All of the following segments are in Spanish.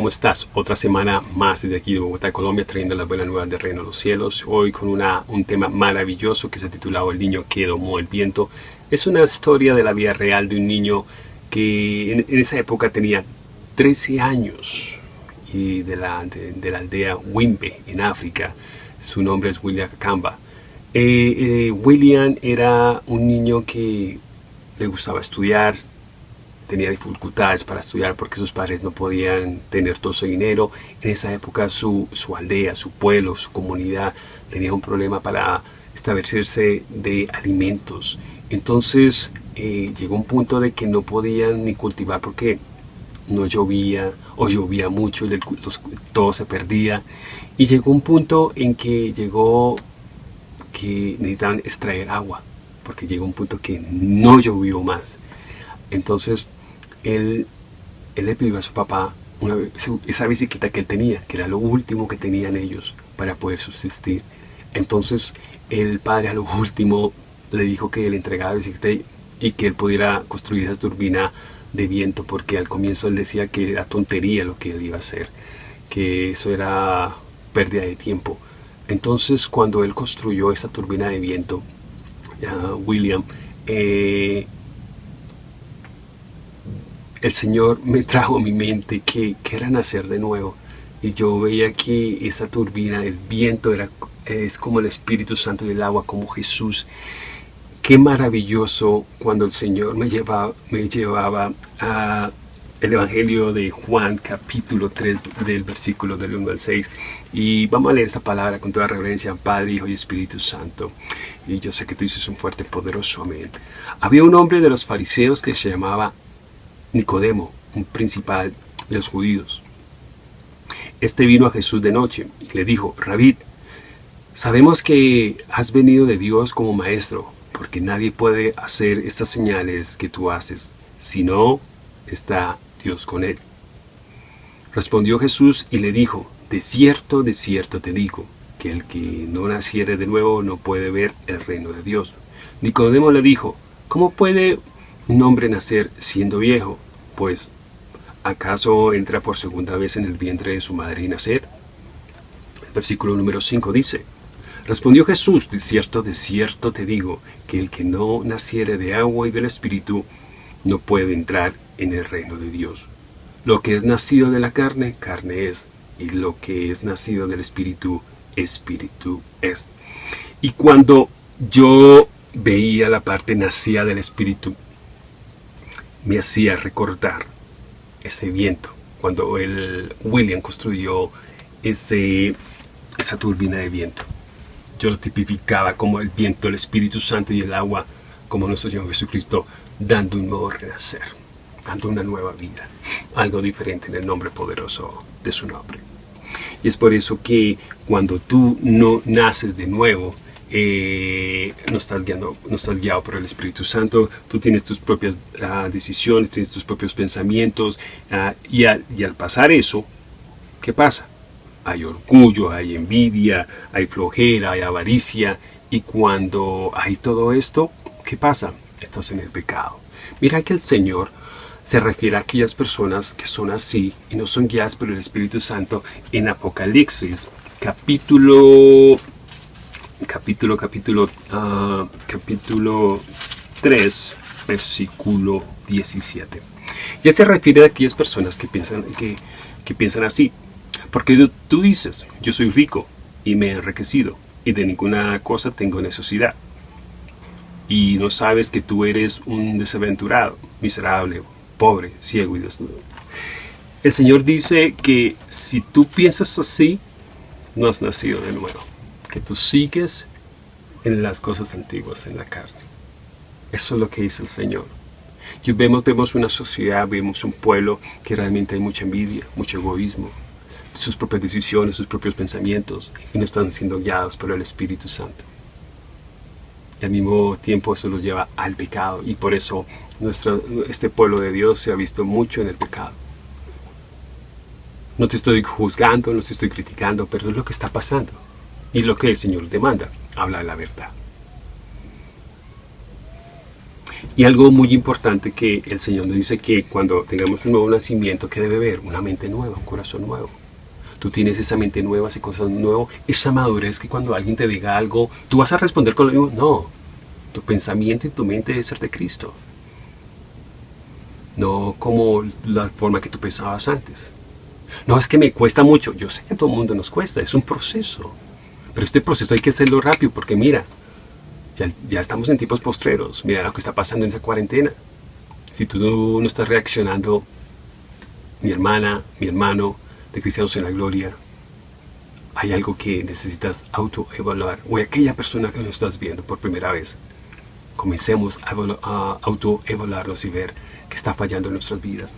¿Cómo estás? Otra semana más desde aquí de Bogotá, Colombia, trayendo las buenas nuevas de Reino de los Cielos. Hoy con una, un tema maravilloso que se ha titulado El niño que domó el viento. Es una historia de la vida real de un niño que en, esa época tenía 13 años y de la, de, la aldea Wimbe en África. Su nombre es William Kamba. Eh, eh, William era un niño que le gustaba estudiar, tenía dificultades para estudiar porque sus padres no podían tener todo su dinero. En esa época su, aldea, su pueblo, su comunidad tenía un problema para establecerse de alimentos. Entonces eh, llegó un punto de que no podían ni cultivar porque no llovía o llovía mucho y todo se perdía. Y llegó un punto en que llegó que necesitaban extraer agua porque llegó un punto que no llovió más. Entonces él, le pidió a su papá esa bicicleta que él tenía, que era lo último que tenían ellos para poder subsistir. Entonces el padre a lo último le dijo que le entregaba bicicleta y, que él pudiera construir esa turbina de viento, porque al comienzo él decía que era tontería lo que él iba a hacer, que eso era pérdida de tiempo. Entonces cuando él construyó esa turbina de viento, William, eh, el Señor me trajo a mi mente que, era nacer de nuevo. Y yo veía que esa turbina, el viento, era, es como el Espíritu Santo y el agua, como Jesús. Qué maravilloso cuando el Señor me llevaba, me llevaba a el Evangelio de Juan, capítulo 3, del versículo del 1 al 6. Y vamos a leer esa palabra con toda reverencia, Padre, Hijo y Espíritu Santo. Y yo sé que tú dices un fuerte, poderoso amén. Había un hombre de los fariseos que se llamaba Nicodemo, un principal de los judíos. Este vino a Jesús de noche y le dijo, Rabí, sabemos que has venido de Dios como maestro, porque nadie puede hacer estas señales que tú haces, si no está Dios con él. Respondió Jesús y le dijo, De cierto, de cierto te digo, que el que no naciere de nuevo no puede ver el reino de Dios. Nicodemo le dijo, ¿cómo puede un hombre nacer siendo viejo, pues ¿acaso entra por segunda vez en el vientre de su madre y nacer? Versículo número 5 dice, Respondió Jesús, de cierto, de cierto te digo, que el que no naciere de agua y del Espíritu no puede entrar en el reino de Dios. Lo que es nacido de la carne, carne es, y lo que es nacido del Espíritu, Espíritu es. Y cuando yo veía la parte nacida del Espíritu, me hacía recordar ese viento, cuando el William construyó ese, esa turbina de viento. Yo lo tipificaba como el viento, el Espíritu Santo y el agua, como nuestro Señor Jesucristo, dando un nuevo renacer, dando una nueva vida, algo diferente en el nombre poderoso de su nombre. Y es por eso que cuando tú no naces de nuevo, eh, no, estás guiando, no estás guiado por el Espíritu Santo, tú tienes tus propias ah, decisiones, tienes tus propios pensamientos, ah, y al pasar eso, ¿qué pasa? Hay orgullo, hay envidia, hay flojera, hay avaricia, y cuando hay todo esto, ¿qué pasa? Estás en el pecado. Mira que el Señor se refiere a aquellas personas que son así y no son guiadas por el Espíritu Santo en Apocalipsis capítulo capítulo, capítulo, uh, capítulo 3, versículo 17. Ya se refiere a aquellas personas que piensan, que, que piensan así. Porque tú dices, yo soy rico y me he enriquecido y de ninguna cosa tengo necesidad. Y no sabes que tú eres un desaventurado, miserable, pobre, ciego y desnudo. El Señor dice que si tú piensas así, no has nacido de nuevo que tú sigues en las cosas antiguas, en la carne. Eso es lo que dice el Señor. Y vemos, vemos una sociedad, vemos un pueblo que realmente hay mucha envidia, mucho egoísmo, sus propias decisiones, sus propios pensamientos, y no están siendo guiados por el Espíritu Santo. Y al mismo tiempo eso los lleva al pecado, y por eso nuestro, este pueblo de Dios se ha visto mucho en el pecado. No te estoy juzgando, no te estoy criticando, pero es lo que está pasando. Y lo que el Señor demanda, habla la verdad. Y algo muy importante que el Señor nos dice que cuando tengamos un nuevo nacimiento, ¿qué debe haber? Una mente nueva, un corazón nuevo. Tú tienes esa mente nueva, ese corazón nuevo, esa madurez que cuando alguien te diga algo, tú vas a responder con lo mismo. No, tu pensamiento y tu mente debe ser de Cristo. No como la forma que tú pensabas antes. No, es que me cuesta mucho. Yo sé que a todo el mundo nos cuesta, es un proceso. Pero este proceso hay que hacerlo rápido porque mira, ya, estamos en tiempos postreros. Mira lo que está pasando en esa cuarentena. Si tú no estás reaccionando, mi hermana, mi hermano, de Cristianos en la Gloria, hay algo que necesitas autoevaluar. O aquella persona que nos estás viendo por primera vez. Comencemos a autoevaluarnos y ver qué está fallando en nuestras vidas.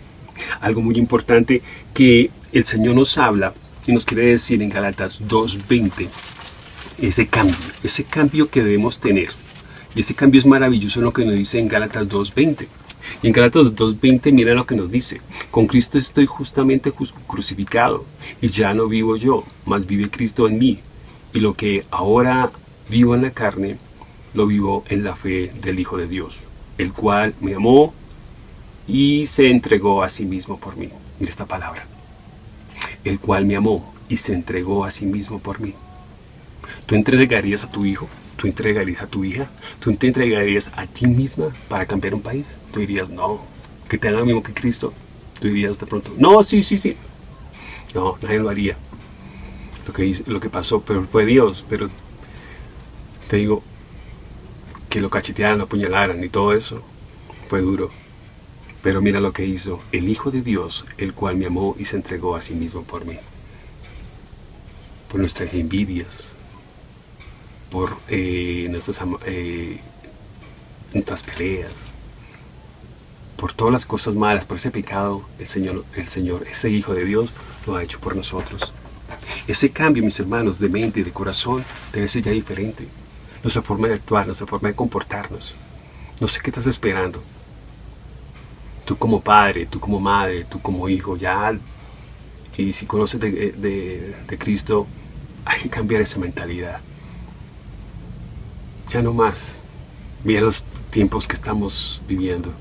Algo muy importante que el Señor nos habla y nos quiere decir en Galatas 2.20 ese cambio, ese cambio que debemos tener. Y ese cambio es maravilloso en lo que nos dice en Gálatas 2.20. Y en Gálatas 2.20 mira lo que nos dice. Con Cristo estoy justamente crucificado y ya no vivo yo, mas vive Cristo en mí. Y lo que ahora vivo en la carne, lo vivo en la fe del Hijo de Dios, el cual me amó y se entregó a sí mismo por mí. Mira esta palabra. El cual me amó y se entregó a sí mismo por mí. ¿Tú entregarías a tu hijo? ¿Tú entregarías a tu hija? ¿Tú te entregarías a ti misma para cambiar un país? Tú dirías, no, que te haga lo mismo que Cristo. Tú dirías de pronto, no, sí, sí, sí. No, nadie lo haría. Lo que, lo que pasó, pero fue Dios. Pero te digo, que lo cachetearan, lo apuñalaran y todo eso, fue duro. Pero mira lo que hizo el Hijo de Dios, el cual me amó y se entregó a sí mismo por mí. Por nuestras envidias, por eh, nuestras, eh, nuestras peleas, por todas las cosas malas, por ese pecado, el Señor, el Señor, ese Hijo de Dios, lo ha hecho por nosotros. Ese cambio, mis hermanos, de mente y de corazón, debe ser ya diferente. Nuestra forma de actuar, nuestra forma de comportarnos. No sé qué estás esperando. Tú como padre, tú como madre, tú como hijo, ya, y si conoces de, de Cristo, hay que cambiar esa mentalidad ya no más. Mira los tiempos que estamos viviendo.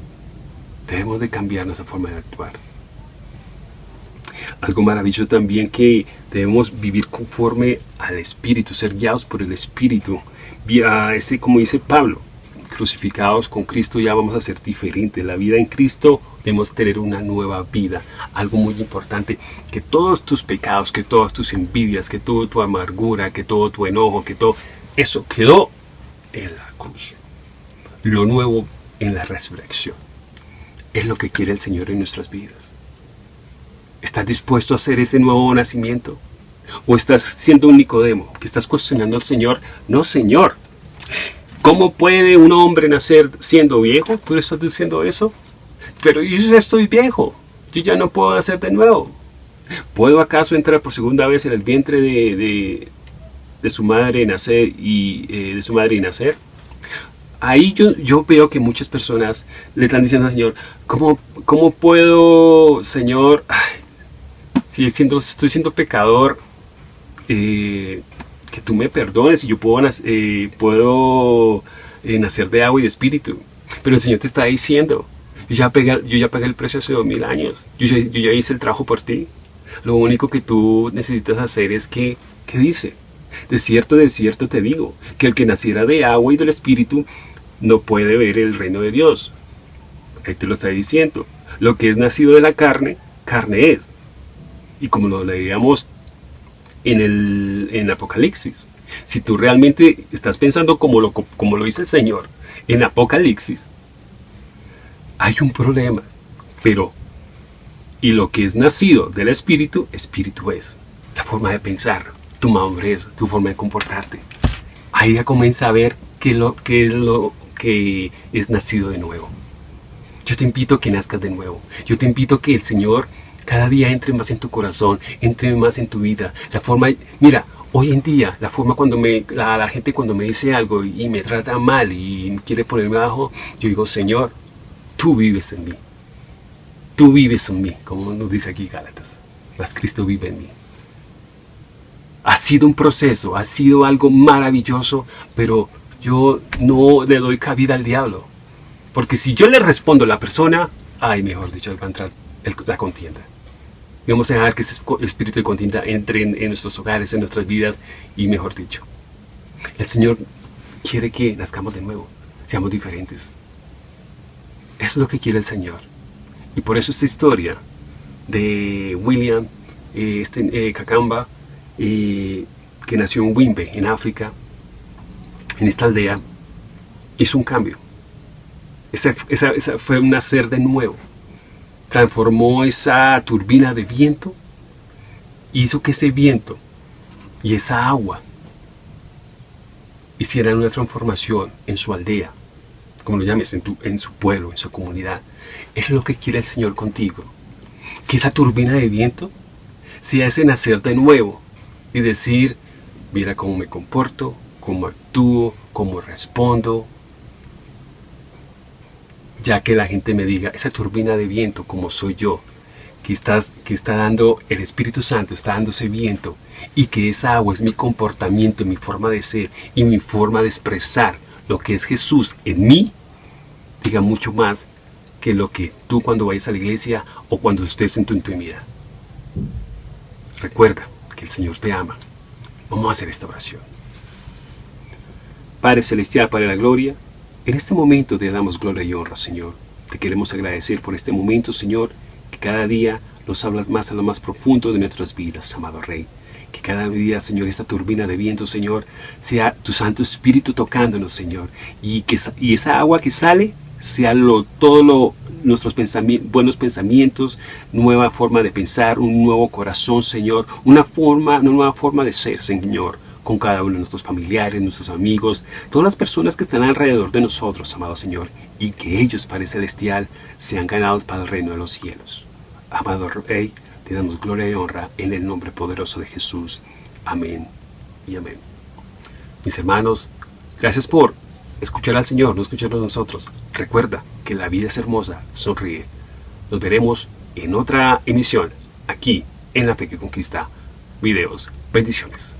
Debemos de cambiar nuestra forma de actuar. Algo maravilloso también que debemos vivir conforme al Espíritu, ser guiados por el Espíritu. Ese, como dice Pablo, crucificados con Cristo ya vamos a ser diferentes. La vida en Cristo debemos tener una nueva vida. Algo muy importante, que todos tus pecados, que todas tus envidias, que toda tu amargura, que todo tu enojo, que todo eso quedó en la cruz. Lo nuevo en la resurrección. Es lo que quiere el Señor en nuestras vidas. ¿Estás dispuesto a hacer ese nuevo nacimiento? ¿O estás siendo un Nicodemo que estás cuestionando al Señor? No, Señor. ¿Cómo puede un hombre nacer siendo viejo? ¿Tú estás diciendo eso? Pero yo ya estoy viejo. Yo ya no puedo nacer de nuevo. ¿Puedo acaso entrar por segunda vez en el vientre de su madre nacer y eh, de su madre nacer. Ahí yo, yo veo que muchas personas le están diciendo al Señor, ¿cómo, cómo puedo, Señor, si siendo, estoy siendo pecador, eh, que tú me perdones y yo puedo, eh, puedo nacer de agua y de espíritu? Pero el Señor te está diciendo, yo ya pagué, yo ya pagué el precio hace dos mil años, yo ya, yo ya hice el trabajo por ti. Lo único que tú necesitas hacer es que, ¿qué dice? De cierto, de cierto te digo, que el que naciera de agua y del Espíritu no puede ver el reino de Dios. Ahí te lo está diciendo. Lo que es nacido de la carne, carne es. Y como lo leíamos en el en Apocalipsis, si tú realmente estás pensando como lo, como lo dice el Señor en Apocalipsis, hay un problema. Pero, y lo que es nacido del Espíritu, Espíritu es. La forma de pensar, tu madurez, tu forma de comportarte. Ahí ya comienza a ver qué, es lo que es nacido de nuevo. Yo te invito a que nazcas de nuevo. Yo te invito a que el Señor cada día entre más en tu corazón, entre más en tu vida. La forma, mira, hoy en día, la forma cuando la gente cuando me dice algo y me trata mal y quiere ponerme abajo, yo digo, Señor, tú vives en mí. Tú vives en mí, como nos dice aquí Gálatas. Mas Cristo vive en mí. Ha sido un proceso, ha sido algo maravilloso, pero yo no le doy cabida al diablo. Porque si yo le respondo a la persona, ay, mejor dicho, va a entrar la contienda. vamos a dejar que ese espíritu de contienda entre en, nuestros hogares, en nuestras vidas, y mejor dicho, el Señor quiere que nazcamos de nuevo, seamos diferentes. Eso es lo que quiere el Señor. Y por eso esta historia de William eh, este, eh, que nació en Wimbe, en África, en esta aldea, hizo un cambio. Esa, fue un nacer de nuevo. Transformó esa turbina de viento, hizo que ese viento y esa agua hicieran una transformación en su aldea, como lo llames, en, en su pueblo, en su comunidad. Es lo que quiere el Señor contigo. Que esa turbina de viento sea ese nacer de nuevo y decir, mira cómo me comporto, cómo actúo, cómo respondo, ya que la gente me diga, esa turbina de viento como soy yo, que, estás, que está dando el Espíritu Santo, está dando ese viento, y que esa agua es mi comportamiento, mi forma de ser y mi forma de expresar lo que es Jesús en mí, diga mucho más que lo que tú cuando vayas a la iglesia o cuando estés en tu intimidad. Recuerda que el Señor te ama. Vamos a hacer esta oración. Padre Celestial, Padre de la Gloria, en este momento te damos gloria y honra, Señor. Te queremos agradecer por este momento, Señor, que cada día nos hablas más a lo más profundo de nuestras vidas, amado Rey. Que cada día, Señor, esta turbina de viento, Señor, sea tu Santo Espíritu tocándonos, Señor. Y, que, y esa agua que sale sea lo, todo lo, nuestros buenos pensamientos, nueva forma de pensar, un nuevo corazón, Señor, una forma, una nueva forma de ser, Señor con cada uno de nuestros familiares, nuestros amigos, todas las personas que están alrededor de nosotros, amado Señor, y que ellos, Padre Celestial, sean ganados para el reino de los cielos. Amado Rey, te damos gloria y honra en el nombre poderoso de Jesús. Amén y amén. Mis hermanos, gracias por escuchar al Señor, no escucharnos nosotros. Recuerda que la vida es hermosa, sonríe. Nos veremos en otra emisión, aquí, en La Fe que Conquista. Videos. Bendiciones.